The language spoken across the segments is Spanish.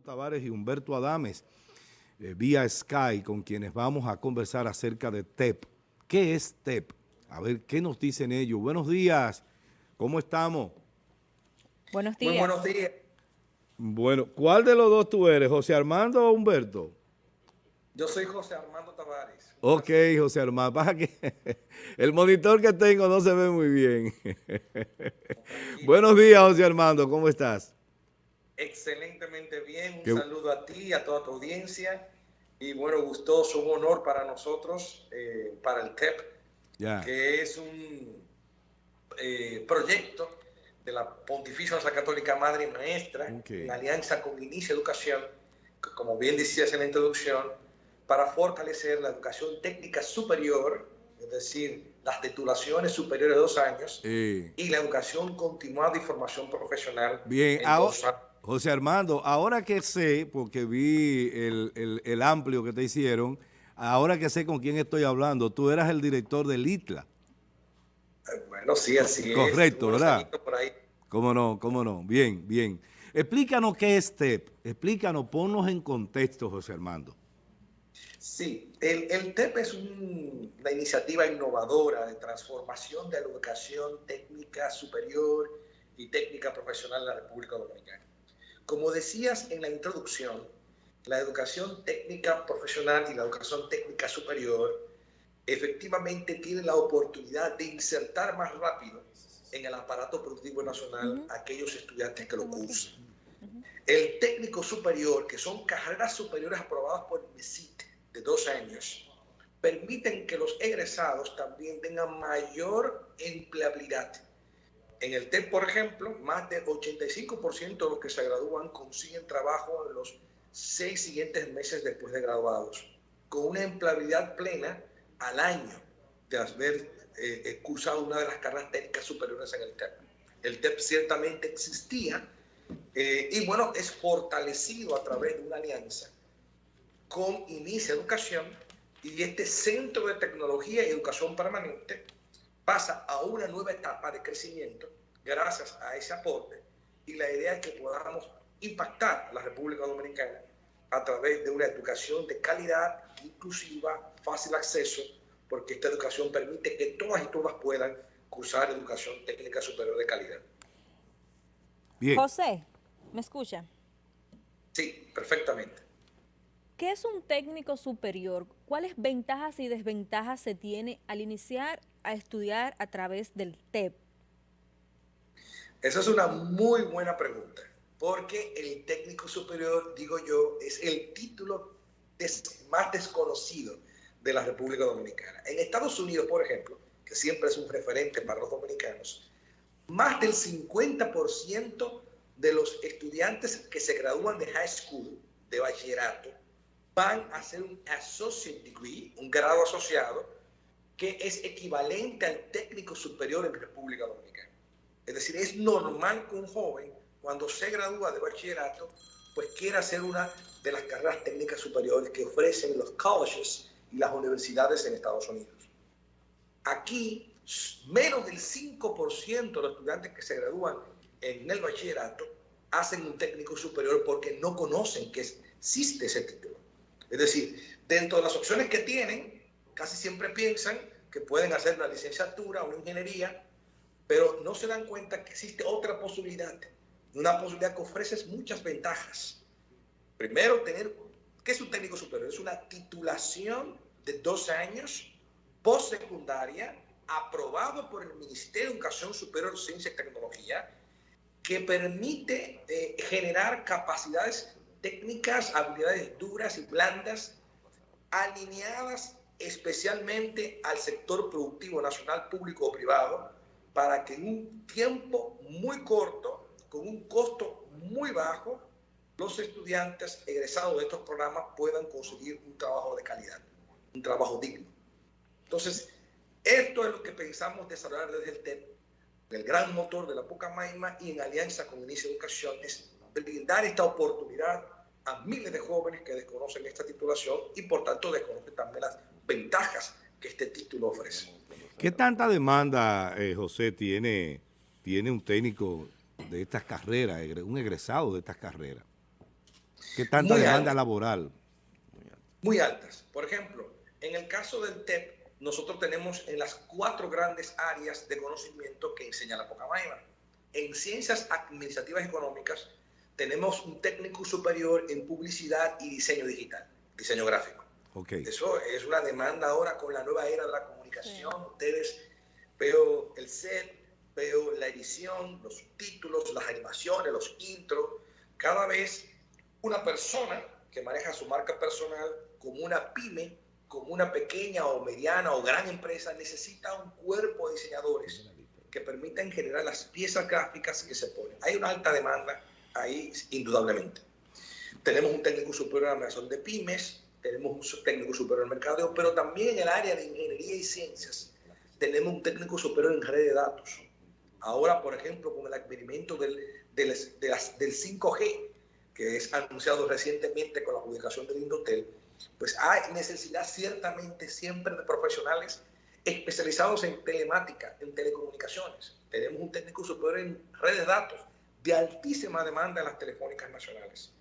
Tavares y Humberto Adames eh, vía Sky con quienes vamos a conversar acerca de TEP. ¿Qué es TEP? A ver, ¿qué nos dicen ellos? Buenos días, ¿cómo estamos? Buenos días. Muy buenos días. Bueno, ¿cuál de los dos tú eres, José Armando o Humberto? Yo soy José Armando Tavares. Ok, José Armando, pasa que el monitor que tengo no se ve muy bien. Buenos días, José Armando, ¿cómo estás? Excelentemente bien, un saludo a ti, a toda tu audiencia. Y bueno, gustoso, un honor para nosotros, eh, para el TEP, que es un eh, proyecto de la Pontificia Nuestra Católica Madre y Maestra, en alianza con Inicia Educación, como bien decías en la introducción, para fortalecer la educación técnica superior, es decir, las titulaciones superiores de dos años, y la educación continuada y formación profesional. Bien, ahora, José Armando, ahora que sé, porque vi el, amplio que te hicieron, ahora que sé con quién estoy hablando, tú eras el director del ITLA. Bueno, sí, así es. Correcto, ¿verdad? ¿Cómo no? ¿Cómo no? Bien, bien. Explícanos qué es TEP. Explícanos, ponnos en contexto, José Armando. Sí, el, el TEP es una iniciativa innovadora de transformación de la educación técnica superior y técnica profesional en la República Dominicana. Como decías en la introducción, la educación técnica profesional y la educación técnica superior efectivamente tienen la oportunidad de insertar más rápido en el aparato productivo nacional a aquellos estudiantes que lo cursan. El técnico superior, que son carreras superiores aprobadas por el MESIT de dos años, permiten que los egresados también tengan mayor empleabilidad en el TEP, por ejemplo, más del 85% de los que se gradúan consiguen trabajo en los seis siguientes meses después de graduados, con una empleabilidad plena al año de haber eh, eh, cursado una de las carreras técnicas superiores en el TEP. El TEP ciertamente existía eh, y bueno, es fortalecido a través de una alianza con Inicia Educación y este Centro de Tecnología y Educación Permanente pasa a una nueva etapa de crecimiento gracias a ese aporte y la idea es que podamos impactar la República Dominicana a través de una educación de calidad, inclusiva, fácil acceso, porque esta educación permite que todas y todas puedan cursar educación técnica superior de calidad. José, ¿me escucha? Sí, perfectamente. ¿Qué es un técnico superior? ¿Cuáles ventajas y desventajas se tiene al iniciar a estudiar a través del TEP? Esa es una muy buena pregunta, porque el técnico superior, digo yo, es el título más desconocido de la República Dominicana. En Estados Unidos, por ejemplo, que siempre es un referente para los dominicanos, más del 50% de los estudiantes que se gradúan de high school, de bachillerato, van a hacer un associate degree, un grado asociado, que es equivalente al técnico superior en República Dominicana. Es decir, es normal que un joven, cuando se gradúa de bachillerato, pues quiera hacer una de las carreras técnicas superiores que ofrecen los colleges y las universidades en Estados Unidos. Aquí, menos del 5% de los estudiantes que se gradúan en el bachillerato hacen un técnico superior porque no conocen que existe ese título. Es decir, dentro de las opciones que tienen, casi siempre piensan que pueden hacer una licenciatura, una ingeniería, pero no se dan cuenta que existe otra posibilidad, una posibilidad que ofrece muchas ventajas. Primero, tener, ¿qué es un técnico superior? Es una titulación de dos años, postsecundaria, aprobado por el Ministerio de Educación Superior, Ciencia y Tecnología, que permite eh, generar capacidades técnicas, habilidades duras y blandas, alineadas especialmente al sector productivo nacional, público o privado, para que en un tiempo muy corto, con un costo muy bajo, los estudiantes egresados de estos programas puedan conseguir un trabajo de calidad, un trabajo digno. Entonces, esto es lo que pensamos desarrollar desde el TEP, el gran motor de la Pucamaima y en alianza con Inicia Educación, es brindar esta oportunidad a miles de jóvenes que desconocen esta titulación y por tanto desconocen también las ventajas que este título ofrece. ¿Qué tanta demanda, eh, José, tiene, tiene un técnico de estas carreras, un egresado de estas carreras? ¿Qué tanta demanda laboral? Muy altas. Por ejemplo, en el caso del TEP, nosotros tenemos en las cuatro grandes áreas de conocimiento que enseña la Pocamaima. En ciencias administrativas y económicas tenemos un técnico superior en publicidad y diseño digital, diseño gráfico. Okay. Eso es una demanda ahora con la nueva era de la comunicación. Ustedes veo el set, veo la edición, los títulos, las animaciones, los intros. Cada vez una persona que maneja su marca personal como una pyme como una pequeña o mediana o gran empresa necesita un cuerpo de diseñadores que permitan generar las piezas gráficas que se ponen. Hay una alta demanda ahí, indudablemente. Tenemos un técnico superior en la de pymes, tenemos un técnico superior en mercadeo, pero también en el área de ingeniería y ciencias tenemos un técnico superior en red de datos. Ahora, por ejemplo, con el advenimiento del, del, del 5G, que es anunciado recientemente con la publicación del Indotel, pues hay necesidad ciertamente siempre de profesionales especializados en telemática, en telecomunicaciones. Tenemos un técnico superior en redes de datos de altísima demanda en las telefónicas nacionales.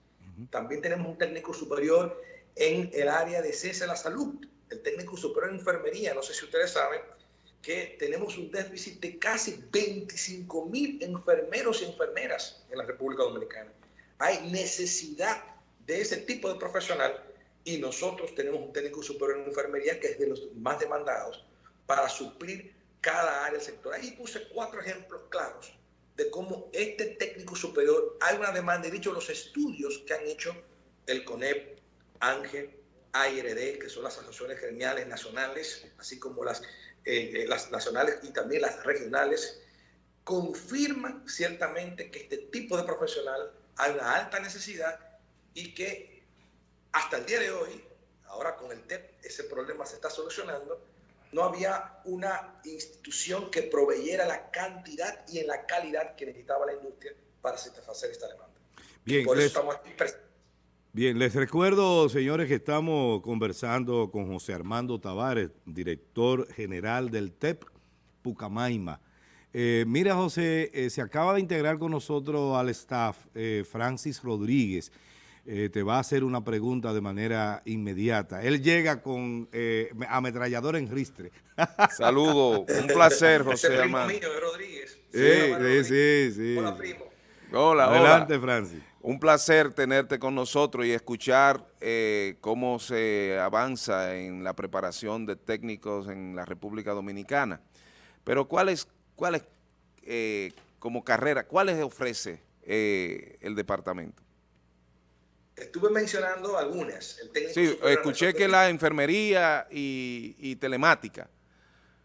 También tenemos un técnico superior en el área de ciencia de la salud, el técnico superior en enfermería. No sé si ustedes saben que tenemos un déficit de casi 25 mil enfermeros y enfermeras en la República Dominicana. Hay necesidad de ese tipo de profesional y nosotros tenemos un técnico superior en enfermería que es de los más demandados para suplir cada área del sector. Ahí puse cuatro ejemplos claros de cómo este técnico superior hay una demanda, he dicho los estudios que han hecho el CONEP, ANGE, ARD, que son las asociaciones gremiales nacionales, así como las, eh, eh, las nacionales y también las regionales, confirman ciertamente que este tipo de profesional hay una alta necesidad y que hasta el día de hoy, ahora con el TEP, ese problema se está solucionando, no había una institución que proveyera la cantidad y en la calidad que necesitaba la industria para satisfacer esta demanda. Bien, les, bien, les recuerdo, señores, que estamos conversando con José Armando Tavares, director general del TEP Pucamaima. Eh, mira, José, eh, se acaba de integrar con nosotros al staff eh, Francis Rodríguez, eh, te va a hacer una pregunta de manera inmediata. Él llega con eh, ametrallador en ristre. Saludo, un placer, José Armando. Rodríguez. Sí, sí, sí, Hola, primo. Hola, Adelante, Francis. Un placer tenerte con nosotros y escuchar eh, cómo se avanza en la preparación de técnicos en la República Dominicana. Pero ¿cuáles, cuáles como carrera, cuáles ofrece el departamento? Estuve mencionando algunas. El sí, escuché que la enfermería y, telemática.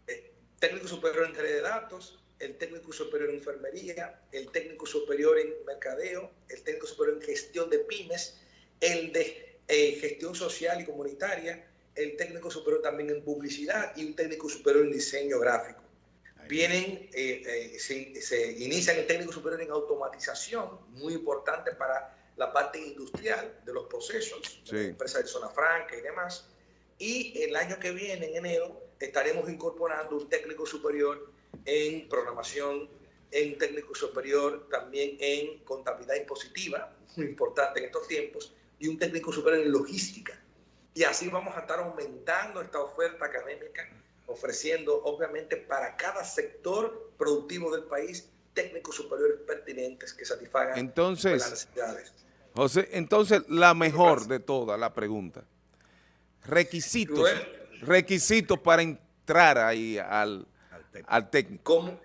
Eh, técnico superior en de datos, el técnico superior en enfermería, el técnico superior en mercadeo, el técnico superior en gestión de pymes, el de eh, gestión social y comunitaria, el técnico superior también en publicidad y un técnico superior en diseño gráfico. Vienen, eh, se, se inician el técnico superior en automatización, muy importante para la parte industrial de los procesos, de la empresa de zona franca y demás. Y el año que viene, en enero, estaremos incorporando un técnico superior en programación, en técnico superior también en contabilidad impositiva, muy importante en estos tiempos, y un técnico superior en logística. Y así vamos a estar aumentando esta oferta académica, ofreciendo obviamente para cada sector productivo del país técnicos superiores pertinentes que satisfagan entonces, las necesidades. José, entonces la mejor de todas, la pregunta. Requisitos, requisitos para entrar ahí al, al técnico.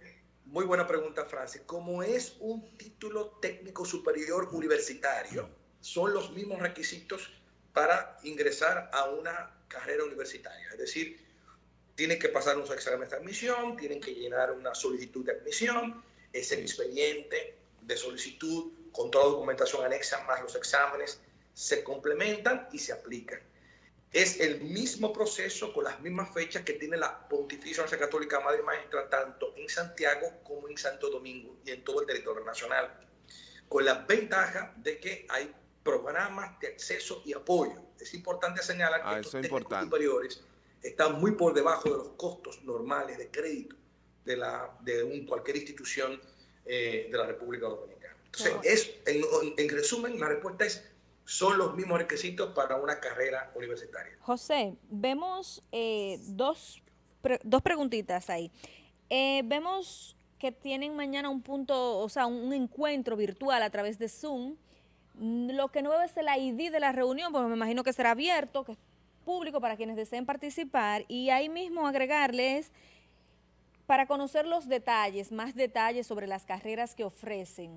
muy buena pregunta, Francis. Como es un título técnico superior universitario, son los mismos requisitos para ingresar a una carrera universitaria. Es decir, tienen que pasar un examen de admisión, tienen que llenar una solicitud de admisión, ese expediente de solicitud con toda la documentación anexa más los exámenes, se complementan y se aplican. Es el mismo proceso con las mismas fechas que tiene la Pontificia Universidad Católica Madre Maestra tanto en Santiago como en Santo Domingo y en todo el territorio nacional, con la ventaja de que hay programas de acceso y apoyo. Es importante señalar que ah, estos técnicos superiores están muy por debajo de los costos normales de crédito de, la, de un, cualquier institución eh, de la República Dominicana. Entonces, es, en, resumen, la respuesta es son los mismos requisitos para una carrera universitaria. José, vemos eh, dos, dos preguntitas ahí. Eh, vemos que tienen mañana un punto, o sea, un encuentro virtual a través de Zoom. Lo que no veo es el ID de la reunión, porque me imagino que será abierto, que es público para quienes deseen participar, y ahí mismo agregarles para conocer los detalles, más detalles sobre las carreras que ofrecen.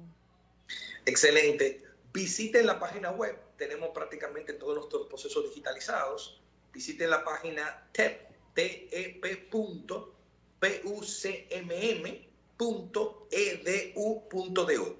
Excelente. Visiten la página web, tenemos prácticamente todos nuestros procesos digitalizados. Visiten la página tep, tep.pucmm.edu.do.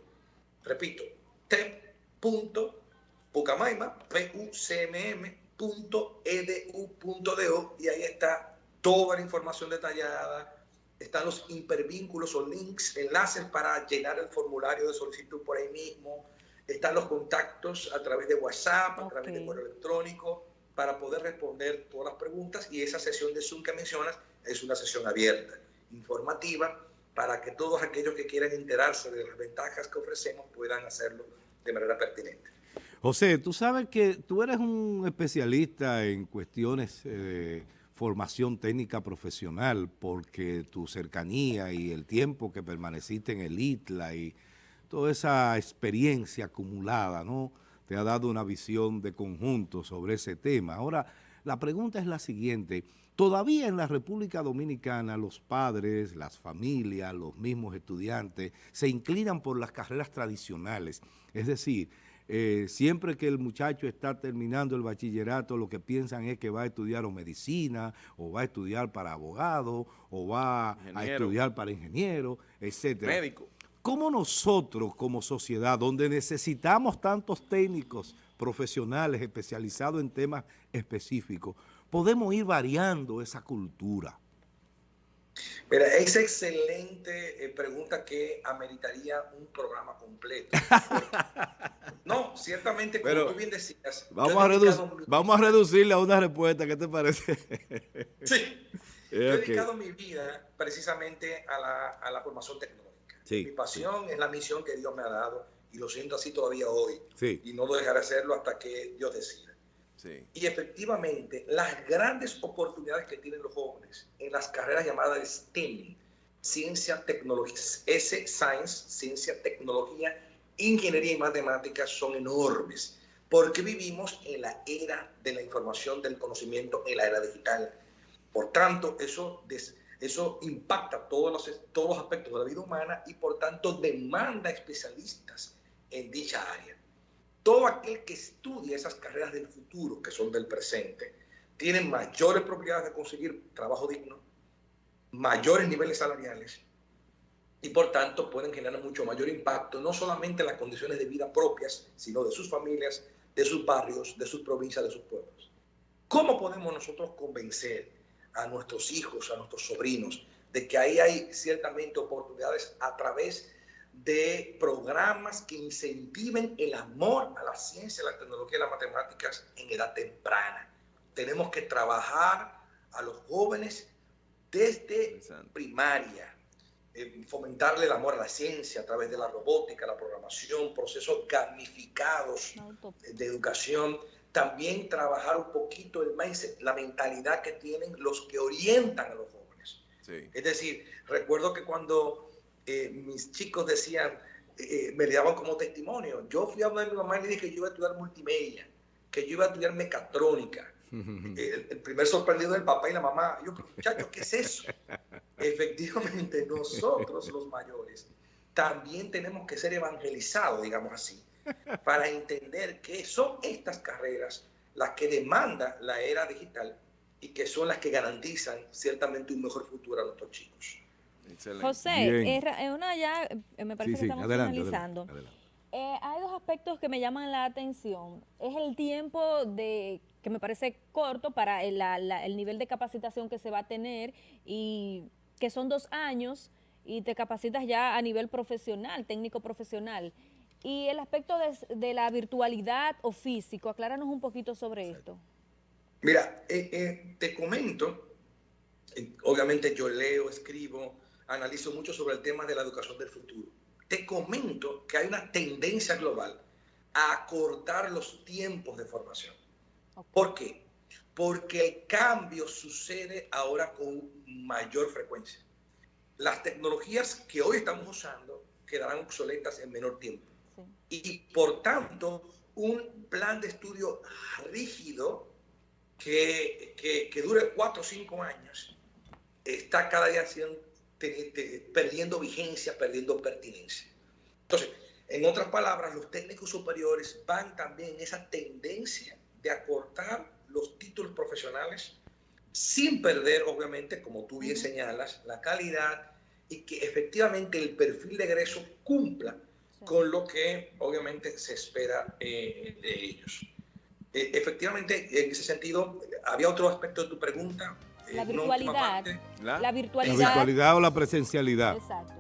Repito, tep.pucamaima, pucmm.edu.do y ahí está toda la información detallada, están los hipervínculos o links, enlaces para llenar el formulario de solicitud por ahí mismo, están los contactos a través de WhatsApp, a través de correo electrónico, para poder responder todas las preguntas y esa sesión de Zoom que mencionas es una sesión abierta, informativa, para que todos aquellos que quieran enterarse de las ventajas que ofrecemos puedan hacerlo de manera pertinente. José, tú sabes que tú eres un especialista en cuestiones eh, formación técnica profesional porque tu cercanía y el tiempo que permaneciste en el ITLA y toda esa experiencia acumulada, ¿no? Te ha dado una visión de conjunto sobre ese tema. Ahora, la pregunta es la siguiente. Todavía en la República Dominicana los padres, las familias, los mismos estudiantes se inclinan por las carreras tradicionales. Es decir, eh, siempre que el muchacho está terminando el bachillerato, lo que piensan es que va a estudiar o medicina, o va a estudiar para abogado, o va a estudiar para ingeniero, etcétera. Médico. ¿Cómo nosotros como sociedad, donde necesitamos tantos técnicos profesionales especializados en temas específicos, podemos ir variando esa cultura? Mira, es excelente eh, pregunta que ameritaría un programa completo. no, ciertamente, como tú bien decías. Vamos a, vamos a reducirle a una respuesta, ¿qué te parece? sí. Yo he dedicado mi vida precisamente a la, a la formación tecnológica. Mi pasión es la misión que Dios me ha dado y lo siento así todavía hoy. Y no lo dejaré hacerlo hasta que Dios decida. Y efectivamente, las grandes oportunidades que tienen los jóvenes en las carreras llamadas STEM, ciencia, tecnología, S, Science, ciencia, tecnología, ingeniería y matemáticas son enormes, porque vivimos en la era de la información, del conocimiento, en la era digital. Por tanto, eso, eso impacta todos los, todos los aspectos de la vida humana y por tanto demanda especialistas en dicha área todo aquel que estudia esas carreras del futuro, que son del presente, tiene mayores probabilidades de conseguir trabajo digno, mayores niveles salariales y por tanto pueden generar mucho mayor impacto, no solamente en las condiciones de vida propias, sino de sus familias, de sus barrios, de sus provincias, de sus pueblos. ¿Cómo podemos nosotros convencer a nuestros hijos, a nuestros sobrinos, de que ahí hay ciertamente oportunidades a través de programas que incentiven el amor a la ciencia, la tecnología y las matemáticas en edad temprana. Tenemos que trabajar a los jóvenes desde primaria, eh, fomentarle el amor a la ciencia a través de la robótica, la programación, procesos gamificados de educación. También trabajar un poquito el mindset, la mentalidad que tienen los que orientan a los jóvenes. Es decir, recuerdo que cuando eh, mis chicos decían, eh, me le daban como testimonio. Yo fui a hablar mi mamá y le dije que yo iba a estudiar multimedia, que yo iba a estudiar mecatrónica. el, primer sorprendido del papá y la mamá. Yo, muchachos, ¿qué es eso? Efectivamente, nosotros los mayores también tenemos que ser evangelizados, digamos así, para entender que son estas carreras las que demanda la era digital y que son las que garantizan ciertamente un mejor futuro a nuestros chicos. José, es una ya, eh, me parece que estamos finalizando. Eh, hay dos aspectos que me llaman la atención. Es el tiempo de que me parece corto para el, el nivel de capacitación que se va a tener y que son dos años y te capacitas ya a nivel profesional, técnico profesional. Y el aspecto de, de la virtualidad o físico, acláranos un poquito sobre esto. Mira, eh, te comento, obviamente yo leo, escribo, analizo mucho sobre el tema de la educación del futuro. Te comento que hay una tendencia global a acortar los tiempos de formación. ¿Por qué? Porque el cambio sucede ahora con mayor frecuencia. Las tecnologías que hoy estamos usando quedarán obsoletas en menor tiempo. Y por tanto, un plan de estudio rígido que, que, dure cuatro o cinco años está cada día siendo, perdiendo vigencia, perdiendo pertinencia. Entonces, en otras palabras, los técnicos superiores van también en esa tendencia de acortar los títulos profesionales sin perder, obviamente, como tú bien señalas, la calidad y que efectivamente el perfil de egreso cumpla con lo que obviamente se espera eh, de ellos. E, efectivamente, en ese sentido, había otro aspecto de tu pregunta. Eh, la virtualidad. ¿La? virtualidad. La virtualidad o la presencialidad. Exacto.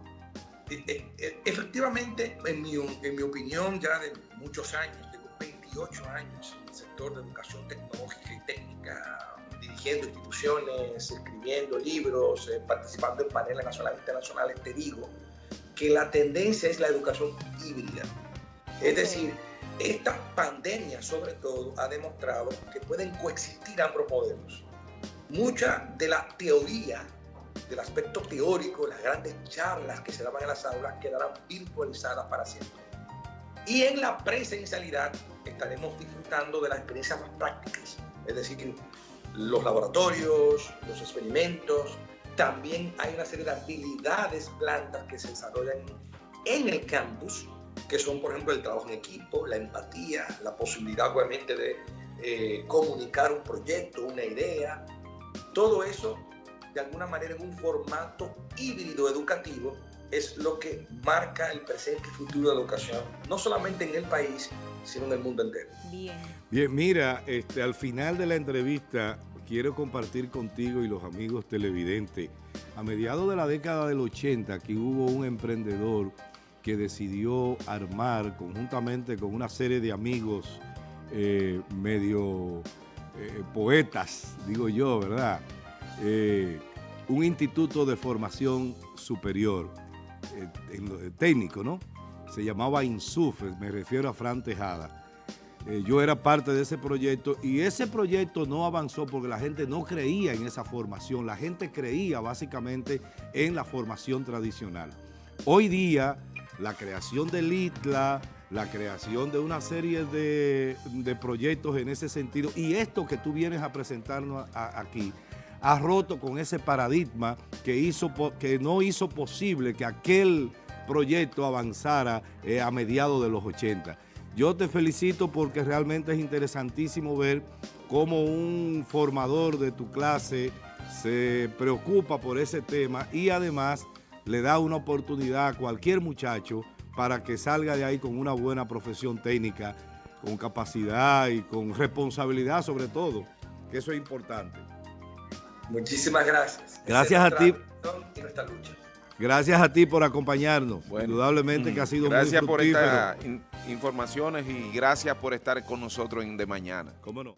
E, efectivamente, en mi, en mi opinión, ya de muchos años, tengo 28 años en el sector de educación tecnológica y técnica, dirigiendo instituciones, escribiendo libros, eh, participando en paneles nacionales e internacionales, te digo que la tendencia es la educación híbrida. Es decir, esta pandemia sobre todo ha demostrado que pueden coexistir ambos modelos. Mucha de la teoría, del aspecto teórico, las grandes charlas que se daban en las aulas quedarán virtualizadas para siempre. Y en la presencialidad estaremos disfrutando de las experiencias más prácticas, es decir, los laboratorios, los experimentos, también hay una serie de habilidades plantas que se desarrollan en el campus, que son, por ejemplo, el trabajo en equipo, la empatía, la posibilidad, obviamente, de eh, comunicar un proyecto, una idea. Todo eso, de alguna manera, en un formato híbrido educativo, es lo que marca el presente y futuro de la educación, no solamente en el país, sino en el mundo entero. Bien. Bien, mira, este, al final de la entrevista quiero compartir contigo y los amigos televidentes. A mediados de la década del 80, aquí hubo un emprendedor que decidió armar conjuntamente con una serie de amigos eh, medio eh, poetas, digo yo, ¿verdad? Eh, un instituto de formación superior, técnico, ¿no? Se llamaba INSUF, me refiero a Fran Tejada eh, yo era parte de ese proyecto y ese proyecto no avanzó porque la gente no creía en esa formación, la gente creía básicamente en la formación tradicional. Hoy día, la creación del ITLA, la creación de una serie de, proyectos en ese sentido y esto que tú vienes a presentarnos aquí, ha roto con ese paradigma que, hizo, que no hizo posible que aquel proyecto avanzara eh, a mediados de los 80. Yo te felicito porque realmente es interesantísimo ver cómo un formador de tu clase se preocupa por ese tema y además le da una oportunidad a cualquier muchacho para que salga de ahí con una buena profesión técnica, con capacidad y con responsabilidad sobre todo, que eso es importante. Muchísimas gracias. Gracias a ti. Gracias a ti por acompañarnos. Indudablemente que ha sido gracias muy Gracias por estas informaciones y gracias por estar con nosotros en De Mañana. ¿Cómo no?